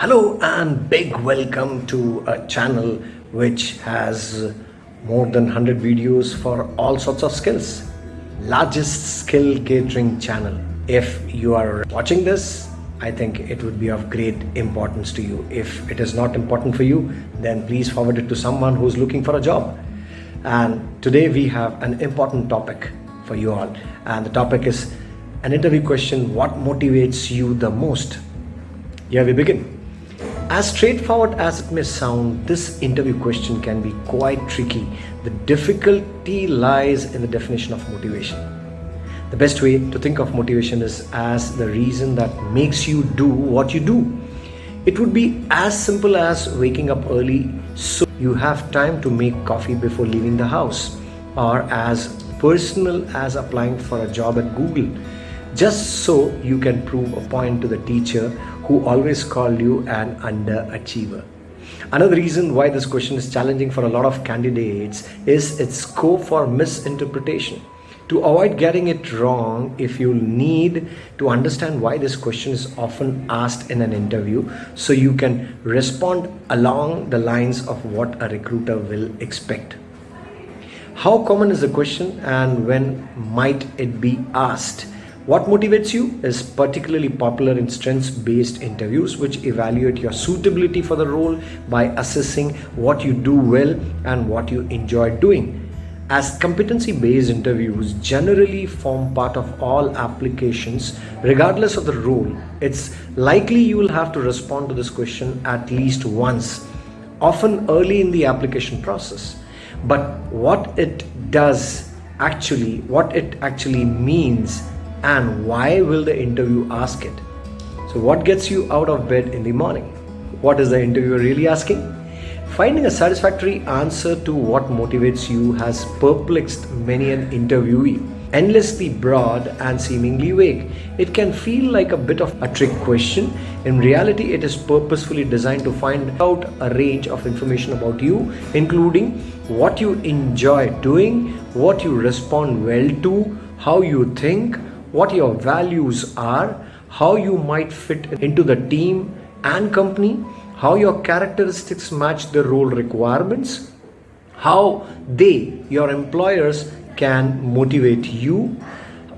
Hello and big welcome to a channel which has more than 100 videos for all sorts of skills. Largest skill catering channel. If you are watching this, I think it would be of great importance to you. If it is not important for you, then please forward it to someone who's looking for a job. And today we have an important topic for you all. And the topic is an interview question What motivates you the most? Here we begin. As straightforward as it may sound, this interview question can be quite tricky. The difficulty lies in the definition of motivation. The best way to think of motivation is as the reason that makes you do what you do. It would be as simple as waking up early so you have time to make coffee before leaving the house, or as personal as applying for a job at Google, just so you can prove a point to the teacher who always called you an underachiever. Another reason why this question is challenging for a lot of candidates is its scope for misinterpretation. To avoid getting it wrong, if you need to understand why this question is often asked in an interview, so you can respond along the lines of what a recruiter will expect. How common is the question and when might it be asked? What motivates you is particularly popular in strengths based interviews, which evaluate your suitability for the role by assessing what you do well and what you enjoy doing. As competency based interviews generally form part of all applications, regardless of the role, it's likely you will have to respond to this question at least once, often early in the application process. But what it does actually, what it actually means and why will the interview ask it? So, what gets you out of bed in the morning? What is the interviewer really asking? Finding a satisfactory answer to what motivates you has perplexed many an interviewee. Endlessly broad and seemingly vague. It can feel like a bit of a trick question. In reality, it is purposefully designed to find out a range of information about you, including what you enjoy doing, what you respond well to, how you think, what your values are, how you might fit into the team and company, how your characteristics match the role requirements, how they, your employers, can motivate you,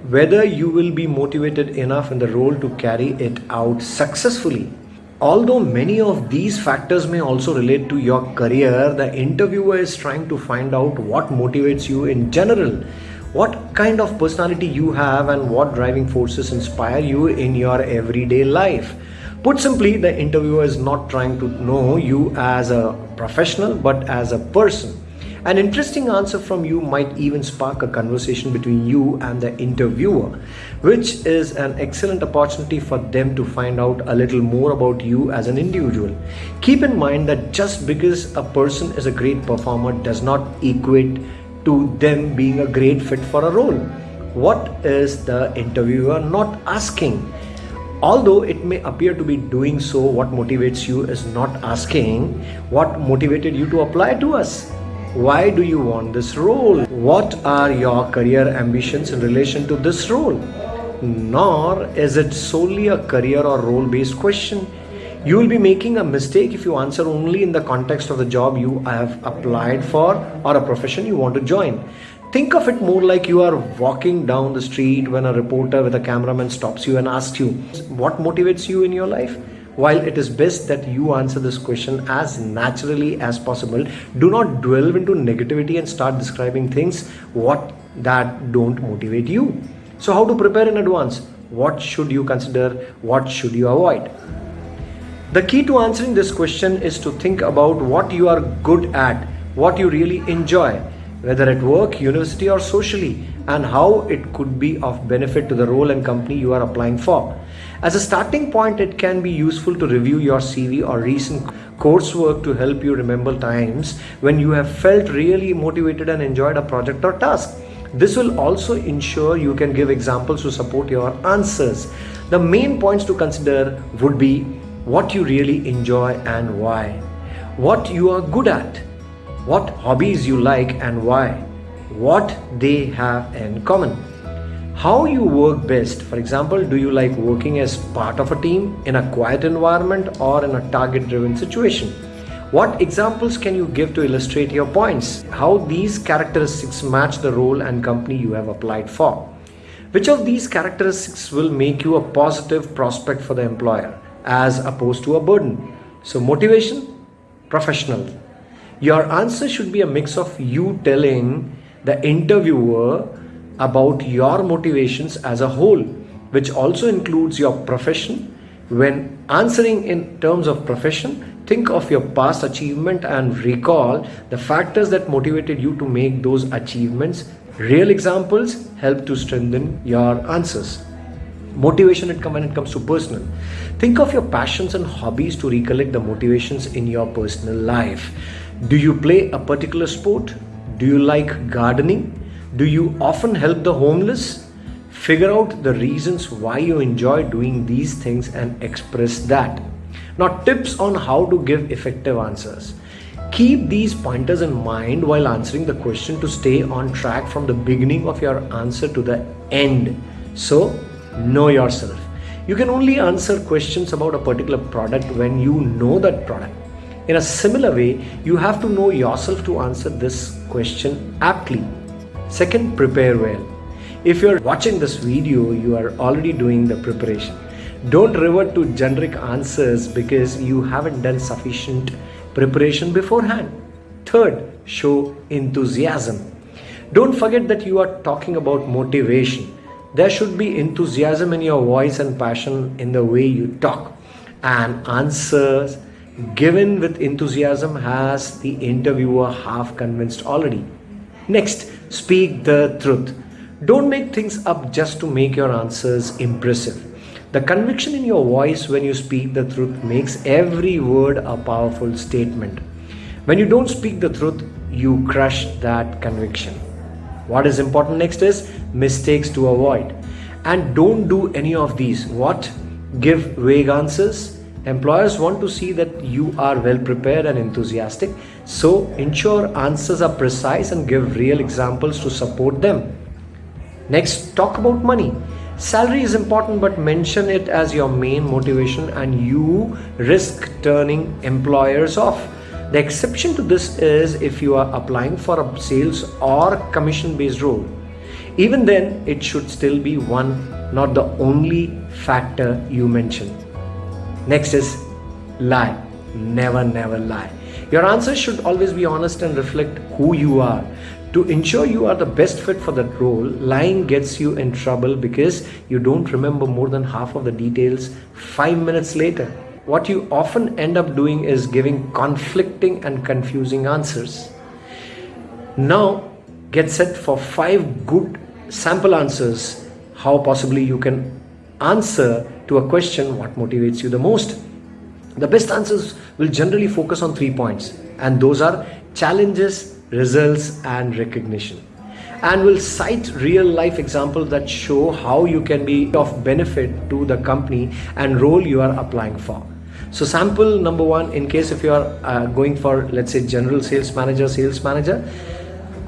whether you will be motivated enough in the role to carry it out successfully. Although many of these factors may also relate to your career, the interviewer is trying to find out what motivates you in general what kind of personality you have and what driving forces inspire you in your everyday life. Put simply, the interviewer is not trying to know you as a professional but as a person. An interesting answer from you might even spark a conversation between you and the interviewer, which is an excellent opportunity for them to find out a little more about you as an individual. Keep in mind that just because a person is a great performer does not equate to them being a great fit for a role. What is the interviewer not asking? Although it may appear to be doing so, what motivates you is not asking what motivated you to apply to us. Why do you want this role? What are your career ambitions in relation to this role? Nor is it solely a career or role based question you will be making a mistake if you answer only in the context of the job you have applied for or a profession you want to join. Think of it more like you are walking down the street when a reporter with a cameraman stops you and asks you, What motivates you in your life? While it is best that you answer this question as naturally as possible, do not delve into negativity and start describing things what that don't motivate you. So, how to prepare in advance? What should you consider? What should you avoid? The key to answering this question is to think about what you are good at, what you really enjoy, whether at work, university, or socially, and how it could be of benefit to the role and company you are applying for. As a starting point, it can be useful to review your CV or recent coursework to help you remember times when you have felt really motivated and enjoyed a project or task. This will also ensure you can give examples to support your answers. The main points to consider would be what you really enjoy and why, what you are good at, what hobbies you like and why, what they have in common. how you work best. For example, do you like working as part of a team in a quiet environment or in a target driven situation? What examples can you give to illustrate your points? How these characteristics match the role and company you have applied for? Which of these characteristics will make you a positive prospect for the employer as opposed to a burden? So, motivation, professional. Your answer should be a mix of you telling the interviewer about your motivations as a whole, which also includes your profession. When answering in terms of profession, think of your past achievement and recall the factors that motivated you to make those achievements. Real examples help to strengthen your answers. Motivation when it comes to personal. Think of your passions and hobbies to recollect the motivations in your personal life. Do you play a particular sport? Do you like gardening? Do you often help the homeless? Figure out the reasons why you enjoy doing these things and express that. Now, tips on how to give effective answers. Keep these pointers in mind while answering the question to stay on track from the beginning of your answer to the end. So, know yourself. You can only answer questions about a particular product when you know that product. In a similar way, you have to know yourself to answer this question aptly. Second, prepare well. If you're watching this video, you are already doing the preparation. Don't revert to generic answers because you haven't done sufficient preparation beforehand. Third, show enthusiasm. Don't forget that you are talking about motivation. There should be enthusiasm in your voice and passion in the way you talk. And answers given with enthusiasm has the interviewer half convinced already. Next, speak the truth. Don't make things up just to make your answers impressive. The conviction in your voice when you speak the truth makes every word a powerful statement. When you don't speak the truth, you crush that conviction. What is important next is mistakes to avoid. And don't do any of these. What? Give vague answers, Employers want to see that you are well prepared and enthusiastic, so ensure answers are precise and give real examples to support them. Next, talk about money. Salary is important, but mention it as your main motivation and you risk turning employers off. The exception to this is if you are applying for a sales or commission based role. Even then, it should still be one, not the only factor you mention. Next is lie. Never, never lie. Your answers should always be honest and reflect who you are. To ensure you are the best fit for that role, lying gets you in trouble because you don't remember more than half of the details five minutes later. What you often end up doing is giving conflicting and confusing answers. Now, get set for five good sample answers how possibly you can answer to a question what motivates you the most. The best answers will generally focus on three points, and those are challenges, results, and recognition. And will cite real life examples that show how you can be of benefit to the company and role you are applying for. So, sample number one, in case if you are uh, going for, let's say, general sales manager, sales manager,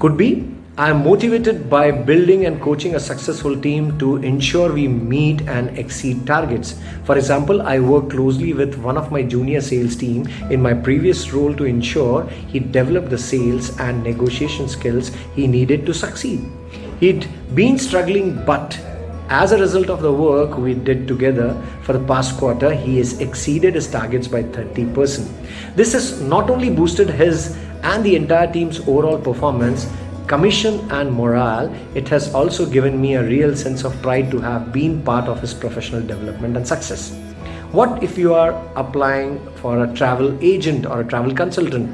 could be I am motivated by building and coaching a successful team to ensure we meet and exceed targets. For example, I work closely with one of my junior sales team in my previous role to ensure he developed the sales and negotiation skills he needed to succeed. He'd been struggling, but as a result of the work we did together for the past quarter, he has exceeded his targets by 30%. This has not only boosted his and the entire team's overall performance, commission and morale, it has also given me a real sense of pride to have been part of his professional development and success. What if you are applying for a travel agent or a travel consultant?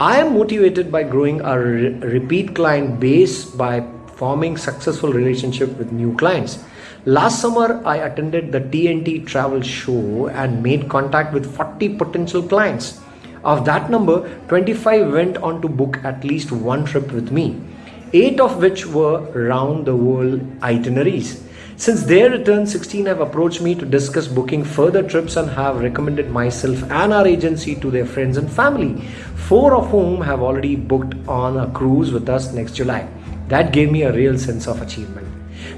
I am motivated by growing a re- repeat client base by forming successful relationship with new clients. Last summer, I attended the TNT travel show and made contact with 40 potential clients. Of that number, 25 went on to book at least one trip with me, eight of which were round the world itineraries. Since their return, 16 have approached me to discuss booking further trips and have recommended myself and our agency to their friends and family, four of whom have already booked on a cruise with us next July. That gave me a real sense of achievement.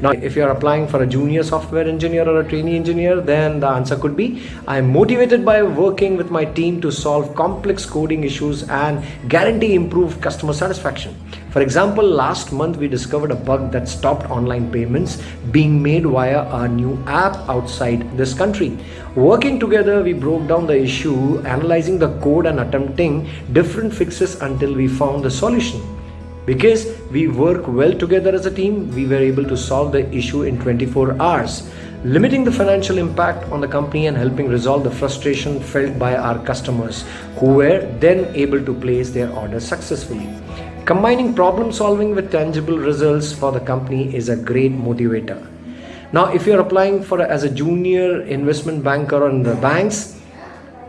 Now, if you're applying for a junior software engineer or a trainee engineer, then the answer could be I'm motivated by working with my team to solve complex coding issues and guarantee improved customer satisfaction. For example, last month we discovered a bug that stopped online payments being made via our new app outside this country. Working together, we broke down the issue, analyzing the code and attempting different fixes until we found the solution. Because we work well together as a team, we were able to solve the issue in 24 hours, limiting the financial impact on the company and helping resolve the frustration felt by our customers who were then able to place their orders successfully. Combining problem solving with tangible results for the company is a great motivator. Now, if you're applying for as a junior investment banker in the banks,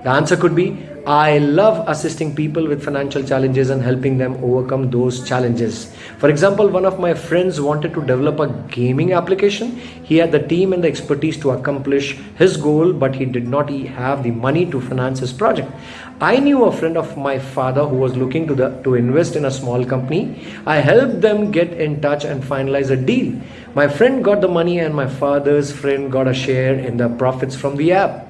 the answer could be I love assisting people with financial challenges and helping them overcome those challenges. For example, one of my friends wanted to develop a gaming application. He had the team and the expertise to accomplish his goal, but he did not have the money to finance his project. I knew a friend of my father who was looking to the to invest in a small company. I helped them get in touch and finalize a deal. My friend got the money and my father's friend got a share in the profits from the app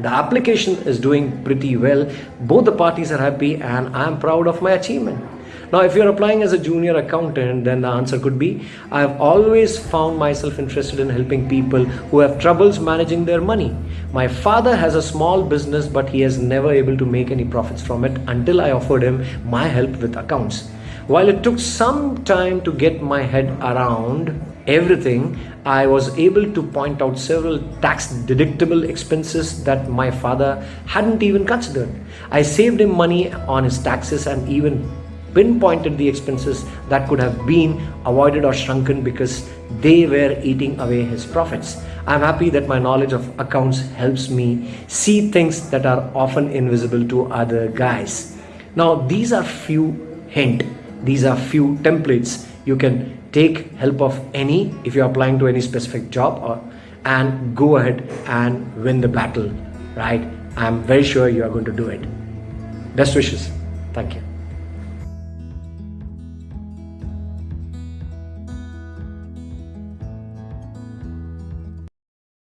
the application is doing pretty well. Both the parties are happy and i am proud of my achievement. Now if you're applying as a junior accountant then the answer could be i have always found myself interested in helping people who have troubles managing their money. My father has a small business but he has never able to make any profits from it until i offered him my help with accounts while it took some time to get my head around everything, I was able to point out several tax deductible expenses that my father hadn't even considered. I saved him money on his taxes and even pinpointed the expenses that could have been avoided or shrunken because they were eating away his profits. I'm happy that my knowledge of accounts helps me see things that are often invisible to other guys. Now, these are few hint these are few templates you can take help of any if you're applying to any specific job or and go ahead and win the battle right? I'm very sure you are going to do it. Best wishes. Thank you